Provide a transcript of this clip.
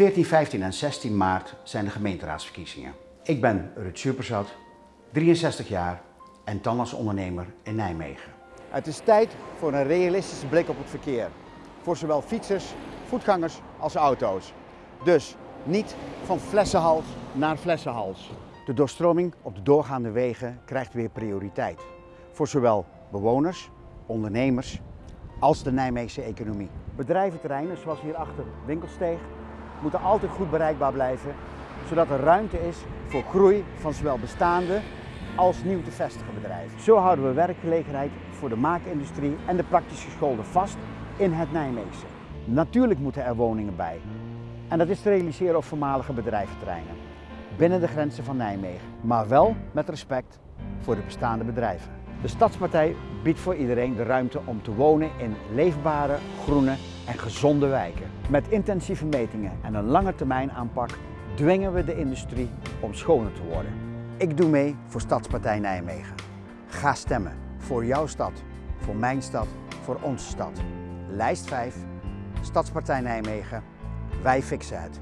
14, 15 en 16 maart zijn de gemeenteraadsverkiezingen. Ik ben Rut Superzat, 63 jaar en tandartsondernemer in Nijmegen. Het is tijd voor een realistische blik op het verkeer. Voor zowel fietsers, voetgangers als auto's. Dus niet van flessenhals naar flessenhals. De doorstroming op de doorgaande wegen krijgt weer prioriteit. Voor zowel bewoners, ondernemers als de Nijmeegse economie. Bedrijventerreinen zoals hierachter Winkelsteeg moeten altijd goed bereikbaar blijven, zodat er ruimte is voor groei van zowel bestaande als nieuw te vestigen bedrijven. Zo houden we werkgelegenheid voor de maakindustrie en de praktisch geschoolden vast in het Nijmeegse. Natuurlijk moeten er woningen bij. En dat is te realiseren op voormalige bedrijventerreinen. Binnen de grenzen van Nijmegen. Maar wel met respect voor de bestaande bedrijven. De Stadspartij biedt voor iedereen de ruimte om te wonen in leefbare, groene en gezonde wijken. Met intensieve metingen en een lange termijn aanpak dwingen we de industrie om schoner te worden. Ik doe mee voor Stadspartij Nijmegen. Ga stemmen voor jouw stad, voor mijn stad, voor onze stad. Lijst 5, Stadspartij Nijmegen. Wij fixen het.